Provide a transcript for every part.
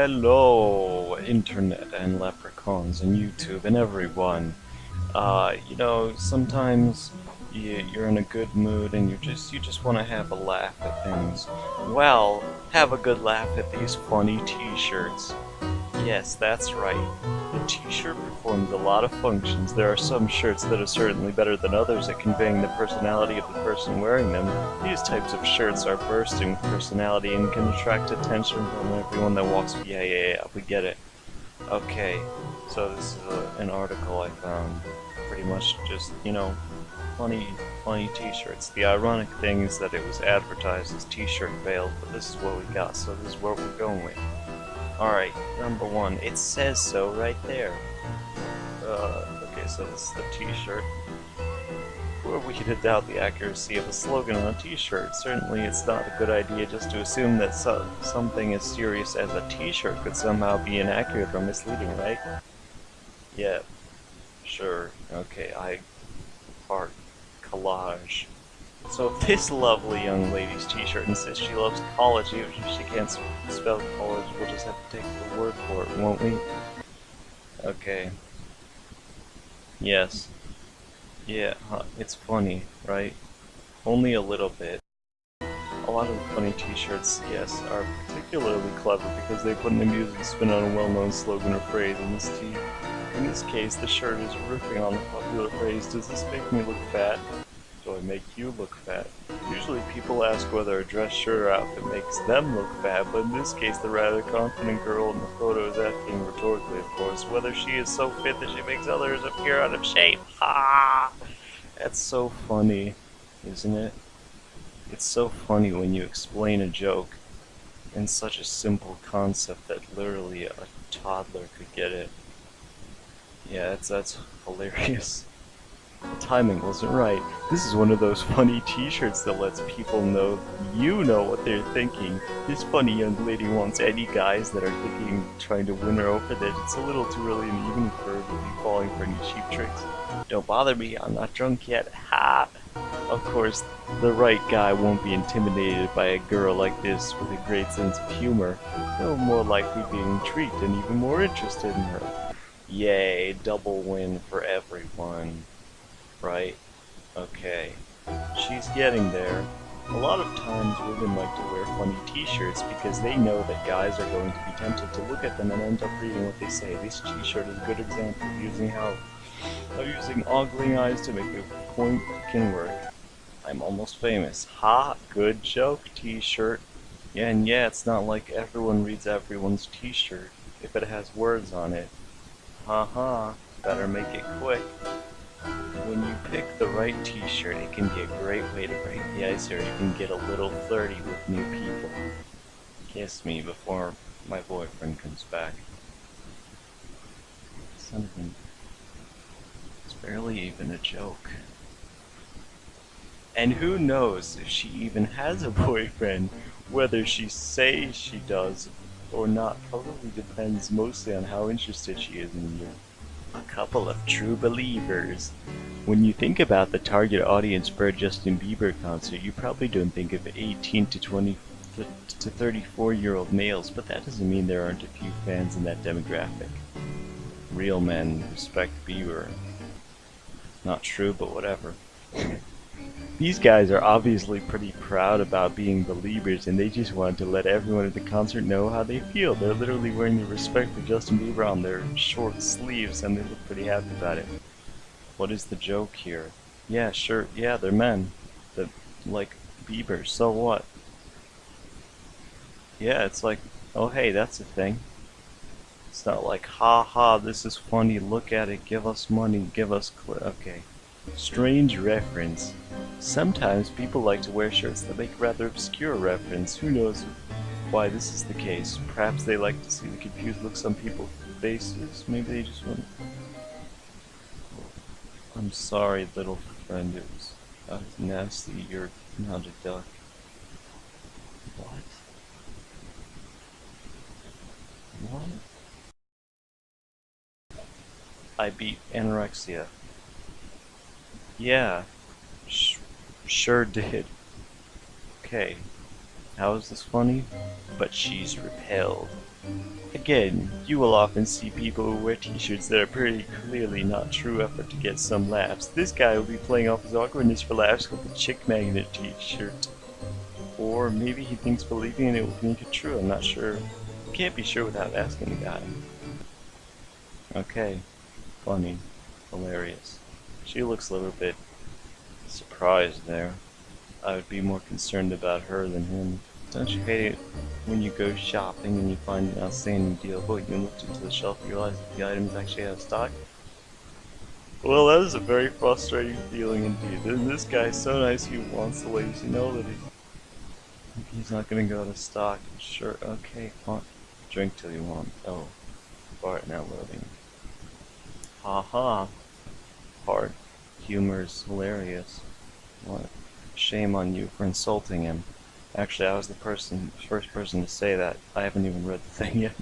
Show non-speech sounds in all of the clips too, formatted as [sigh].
Hello, Internet and leprechauns and YouTube and everyone. Uh, you know, sometimes you, you're in a good mood and you just you just want to have a laugh at things. Well, have a good laugh at these funny t-shirts. Yes, that's right. The t-shirt performs a lot of functions. There are some shirts that are certainly better than others at conveying the personality of the person wearing them. These types of shirts are bursting with personality and can attract attention from everyone that walks. Yeah, yeah, yeah, we get it. Okay, so this is a, an article I found. Pretty much just, you know, funny, funny t-shirts. The ironic thing is that it was advertised as t-shirt veiled, but this is what we got, so this is what we're going with. Alright, number one. It says so right there. Uh, okay, so this is the t-shirt. Who are we to doubt the accuracy of a slogan on a t-shirt? Certainly it's not a good idea just to assume that so something as serious as a t-shirt could somehow be inaccurate or misleading, right? Yeah, sure, okay, I... Art. Collage. So this lovely young lady's t-shirt insists she loves college, even if she can't spell college, we'll just have to take the word for it, won't we? Okay. Yes. Yeah, it's funny, right? Only a little bit. A lot of the funny t-shirts, yes, are particularly clever because they put an amusing spin on a well-known slogan or phrase in this tee. In this case, the shirt is riffing on the popular phrase, does this make me look fat? Do I make you look fat? Usually people ask whether a dress shirt or outfit makes them look fat, but in this case the rather confident girl in the photo is asking rhetorically, of course, whether she is so fit that she makes others appear out of shape. Ha! That's so funny, isn't it? It's so funny when you explain a joke in such a simple concept that literally a toddler could get it. Yeah, that's, that's hilarious. The timing wasn't right. This is one of those [laughs] funny t-shirts that lets people know you know what they're thinking. This funny young lady wants any guys that are thinking trying to win her over that it's a little too early in the evening for her to be falling for any cheap tricks. Don't bother me, I'm not drunk yet. Ha! Of course, the right guy won't be intimidated by a girl like this with a great sense of humor. He'll more likely be intrigued and even more interested in her. Yay, double win for everyone right? Okay. She's getting there. A lot of times women like to wear funny t-shirts because they know that guys are going to be tempted to look at them and end up reading what they say. This t-shirt is a good example of using how of using ogling eyes to make a point can work. I'm almost famous. Ha! Good joke, t-shirt. Yeah, and yeah, it's not like everyone reads everyone's t-shirt if it has words on it. Ha ha. Better make it quick. When you pick the right t-shirt, it can be a great way to break the ice or you can get a little flirty with new people. Kiss me before my boyfriend comes back. Something. It's barely even a joke. And who knows if she even has a boyfriend, whether she says she does or not probably depends mostly on how interested she is in you. A couple of true believers. When you think about the target audience for a Justin Bieber concert, you probably don't think of 18 to 20 to 34 year old males, but that doesn't mean there aren't a few fans in that demographic. Real men respect Bieber. Not true, but whatever. [laughs] These guys are obviously pretty proud about being believers and they just want to let everyone at the concert know how they feel. They're literally wearing the respect for Justin Bieber on their short sleeves and they look pretty happy about it. What is the joke here? Yeah, sure, yeah, they're men. The like Bieber, so what? Yeah, it's like, oh hey, that's a thing. It's not like, ha ha, this is funny, look at it, give us money, give us okay. Strange reference. Sometimes people like to wear shirts that make rather obscure reference. Who knows why this is the case? Perhaps they like to see the confused looks on people's faces. Maybe they just want... I'm sorry, little friend. It was, uh, nasty. You're not a duck. What? What? I beat anorexia. Yeah, sh sure did. Okay. How is this funny? But she's repelled. Again, you will often see people who wear t-shirts that are pretty clearly not true effort to get some laughs. This guy will be playing off his awkwardness for laughs with a chick magnet t-shirt. Or maybe he thinks believing in it will make it true, I'm not sure. Can't be sure without asking the guy. Okay, funny, hilarious. She looks a little bit surprised there. I would be more concerned about her than him. Don't you hate it when you go shopping and you find an outstanding deal, but you look into the shelf and realize that the item is actually out of stock? Well, that is a very frustrating feeling indeed. And this guy is so nice he wants the ladies to know that he, he's not going to go out of stock. Sure, okay, fine. Drink till you want. Oh, Bart now loading. Ha ha. Bart, humor is hilarious. What? Shame on you for insulting him. Actually, I was the person, first person to say that. I haven't even read the thing yet.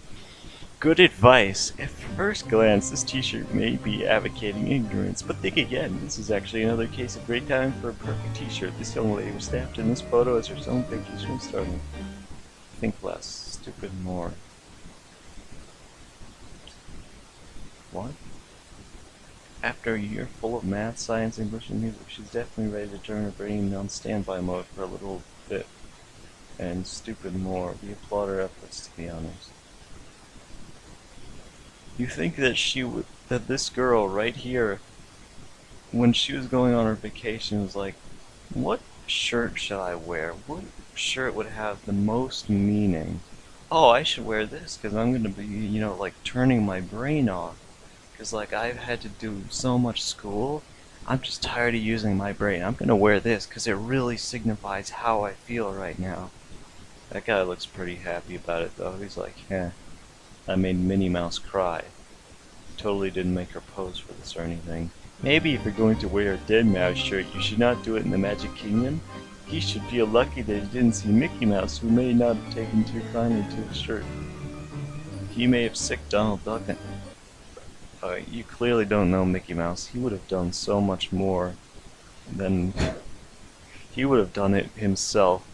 Good advice. At first glance, this t-shirt may be advocating ignorance, but think again. This is actually another case of great time for a perfect t-shirt. This young lady was snapped in this photo as her own vacation starting. Think less, stupid more. What? After a year full of math, science, English, and music, she's definitely ready to turn her brain on standby mode for a little bit. And stupid more. We applaud her efforts, to be honest. You think that she would, that this girl right here, when she was going on her vacation, was like, what shirt should I wear? What shirt would have the most meaning? Oh, I should wear this because I'm going to be, you know, like turning my brain off. Because, like, I've had to do so much school. I'm just tired of using my brain. I'm going to wear this because it really signifies how I feel right now. That guy looks pretty happy about it, though. He's like, yeah, I made Minnie Mouse cry. Totally didn't make her pose for this or anything. Maybe if you're going to wear a Deadmau5 shirt, you should not do it in the Magic Kingdom. He should feel lucky that he didn't see Mickey Mouse, who may not have taken too kindly to his shirt. He may have sicked Donald Duck uh, you clearly don't know Mickey Mouse. He would have done so much more than he would have done it himself.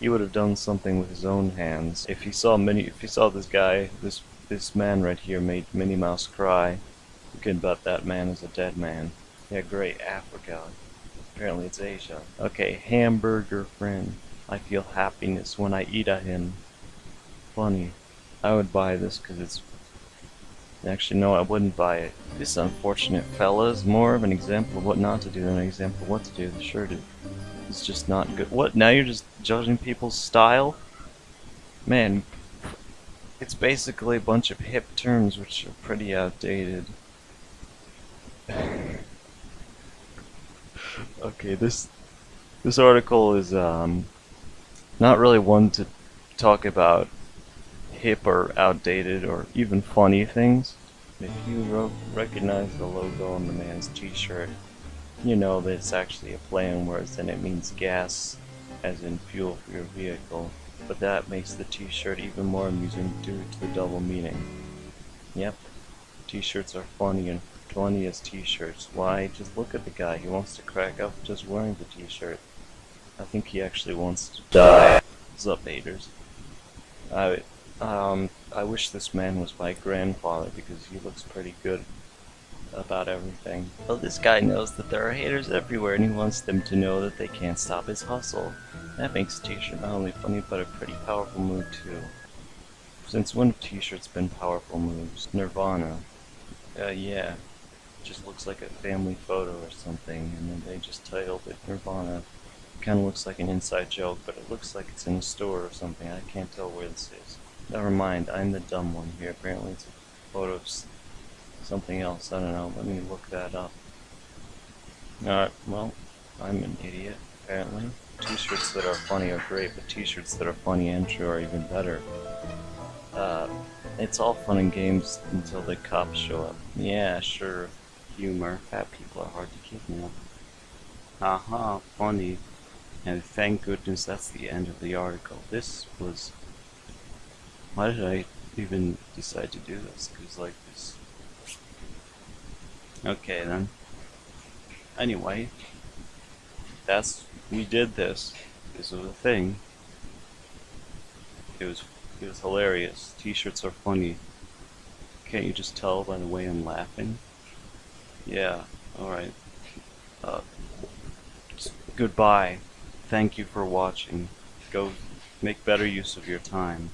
He would have done something with his own hands. If he saw many, if he saw this guy, this this man right here made Minnie Mouse cry, you can bet that man is a dead man. Yeah, great, Africa. Apparently it's Asia. Okay, hamburger friend. I feel happiness when I eat a him. Funny. I would buy this because it's Actually, no, I wouldn't buy it. This unfortunate fella is more of an example of what not to do than an example of what to do. The shirt is just not good. What? Now you're just judging people's style? Man, it's basically a bunch of hip terms which are pretty outdated. [sighs] okay, this this article is um, not really one to talk about hip or outdated or even funny things. If you recognize the logo on the man's t-shirt, you know that it's actually a play on words and it means gas as in fuel for your vehicle. But that makes the t-shirt even more amusing due to the double meaning. Yep, t-shirts are funny and funny as t-shirts. Why? Just look at the guy. He wants to crack up just wearing the t-shirt. I think he actually wants to die. What's up, haters? I um, I wish this man was my grandfather because he looks pretty good about everything. Well, this guy knows that there are haters everywhere and he wants them to know that they can't stop his hustle. That makes t-shirt not only funny but a pretty powerful move too. Since when have t-shirts been powerful moves? Nirvana. Uh, yeah. Just looks like a family photo or something and then they just titled it Nirvana. Kinda looks like an inside joke, but it looks like it's in a store or something. I can't tell where this is. Never mind, I'm the dumb one here. Apparently it's a photo of something else. I don't know. Let me look that up. Alright, well, I'm an idiot, apparently. T-shirts that are funny are great, but t-shirts that are funny and true are even better. Uh, it's all fun and games until the cops show up. Yeah, sure. Humor. Fat people are hard to kidnap. Haha, funny. And thank goodness that's the end of the article. This was why did I even decide to do this? Because, like, this... Okay, then. Anyway, that's... We did this. This was a thing. It was it was hilarious. T-shirts are funny. Can't you just tell by the way I'm laughing? Yeah. All right. Uh, goodbye. Thank you for watching. Go make better use of your time.